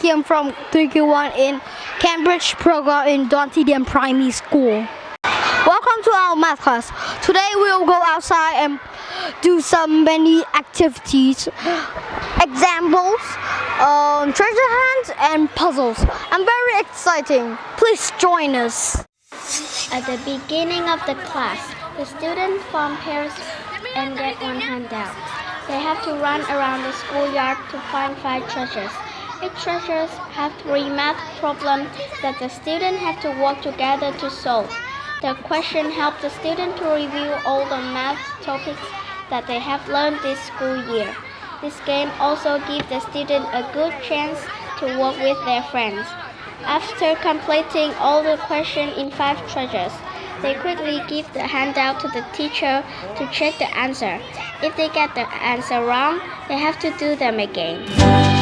Kim from 3Q1 in Cambridge program in Doan Thi Diem Primary School. Welcome to our math class. Today we will go outside and do some many activities, examples, um, treasure hunts and puzzles. I'm very exciting. Please join us. At the beginning of the class, the students form pairs and get one handout. They have to run around the schoolyard to find five treasures. Each treasures have three math problems that the students have to work together to solve. The question helps the student to review all the math topics that they have learned this school year. This game also gives the student a good chance to work with their friends. After completing all the questions in five treasures, they quickly give the handout to the teacher to check the answer. If they get the answer wrong, they have to do them again.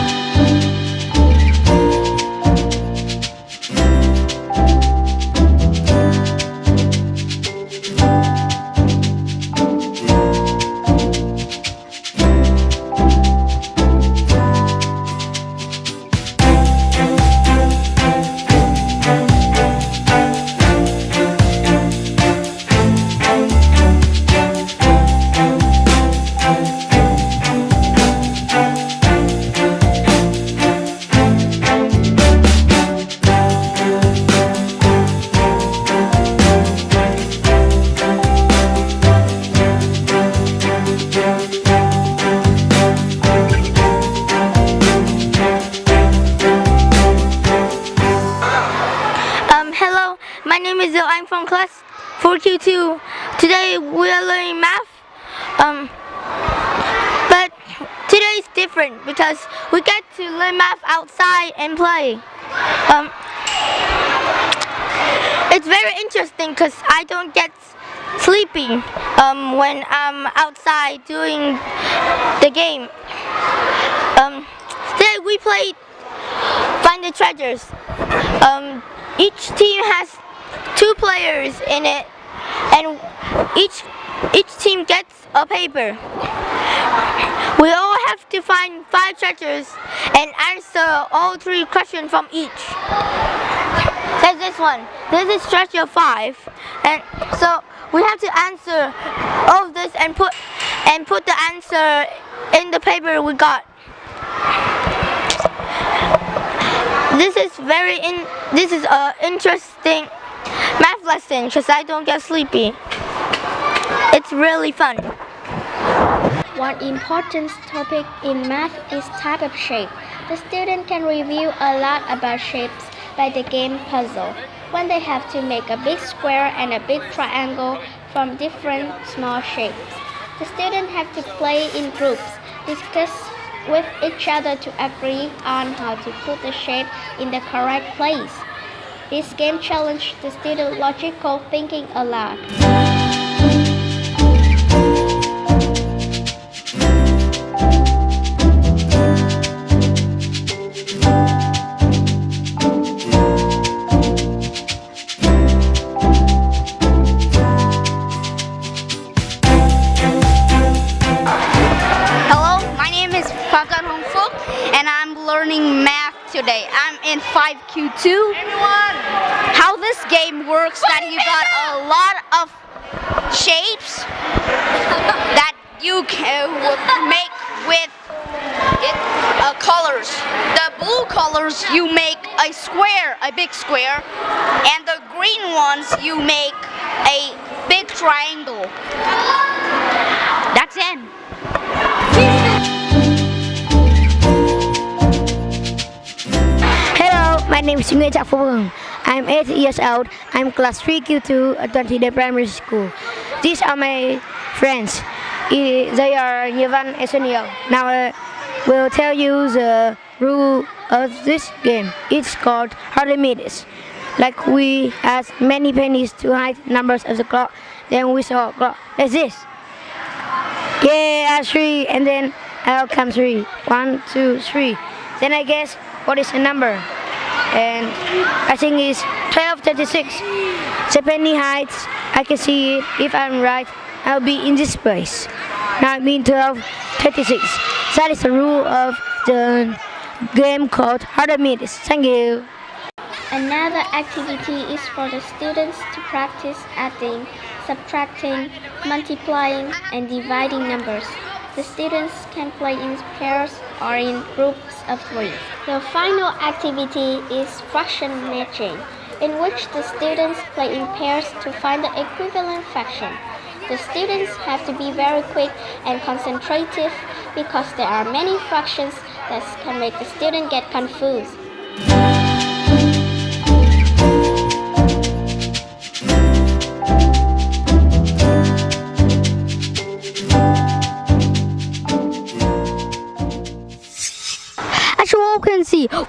Is Zil. I'm from class 4Q2. Today we are learning math. Um, but today is different because we get to learn math outside and play. Um, it's very interesting because I don't get sleepy um, when I'm outside doing the game. Um, today we played Find the Treasures. Um, each team has two players in it and each each team gets a paper. We all have to find five treasures and answer all three questions from each. There's this one. This is treasure five. And so we have to answer all of this and put and put the answer in the paper we got. This is very in. This is a interesting math lesson because I don't get sleepy. It's really fun. One important topic in math is type of shape. The student can review a lot about shapes by the game puzzle. When they have to make a big square and a big triangle from different small shapes. The students have to play in groups, discuss with each other to agree on how to put the shape in the correct place. This game challenges the student logical thinking a lot. Today. I'm in 5Q2. How this game works that you got a lot of shapes that you can make with it, uh, colors. The blue colors you make a square, a big square, and the green ones you make a big triangle. That's it. Name is Chak Phung. I'm 8 years old. I'm class 3Q2 at Twenty Day Primary School. These are my friends. They are Yevan and Sunil. Now uh, I will tell you the rule of this game. It's called Archimedes. Like we ask many pennies to hide numbers of the clock, then we saw clock like this. Yeah, three, and then out comes three. One, two, three. Then I guess what is the number? And I think it's 1236. The penny hides. I can see it. If I'm right, I'll be in this place. Now I mean 1236. That is the rule of the game called Archimedes. Thank you. Another activity is for the students to practice adding, subtracting, multiplying, and dividing numbers. The students can play in pairs or in groups of three. The final activity is fraction matching, in which the students play in pairs to find the equivalent fraction. The students have to be very quick and concentrative because there are many fractions that can make the student get confused.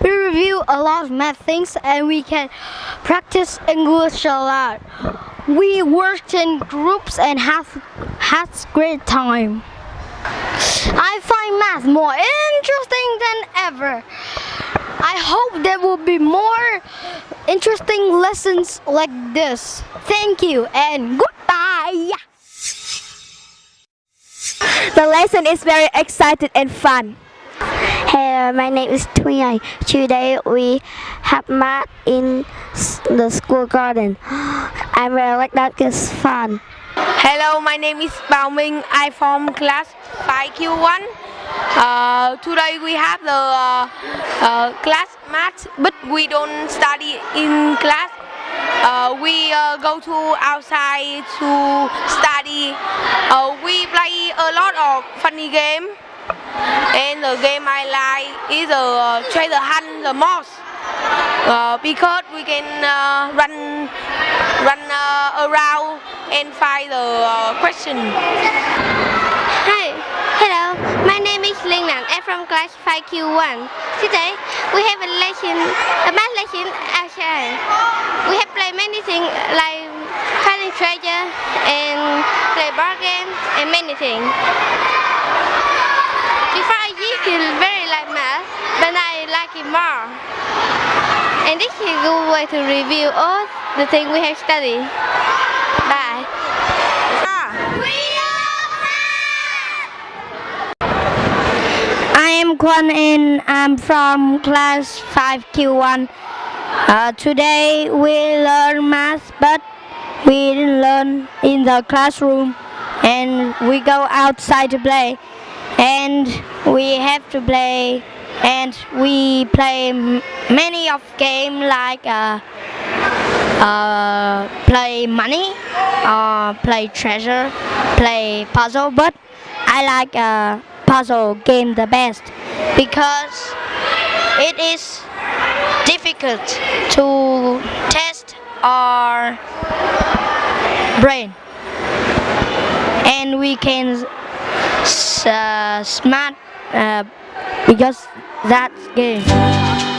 We review a lot of math things and we can practice English a lot. We worked in groups and have had great time. I find math more interesting than ever. I hope there will be more interesting lessons like this. Thank you and goodbye. The lesson is very exciting and fun. Hello, my name is Thuy. Today we have math in the school garden. I really like that. It's fun. Hello, my name is Bao Minh. I from class 5Q1. Uh, today we have the uh, uh, class math, but we don't study in class. Uh, we uh, go to outside to study. Uh, we play a lot of funny game, and the game I like is the uh, treasure hunt the most. Uh, because we can uh, run run uh, around and find the uh, question. Hi, hello. My name is Linh Nan. I'm from class 5Q1. Today we have a lesson, a math lesson outside. We have played many things like finding treasure and play board game and many things. Before I used to very like math, but now I like it more. And this is a good way to review all the things we have studied. Bye. I am Kwon and I'm from class 5Q1. Uh, today we learn math, but we didn't learn in the classroom and we go outside to play. And we have to play and we play many of game like uh, uh, play money, uh, play treasure, play puzzle. But I like uh, puzzle game the best because it is difficult to test our brain, and we can uh, smart uh, because that game.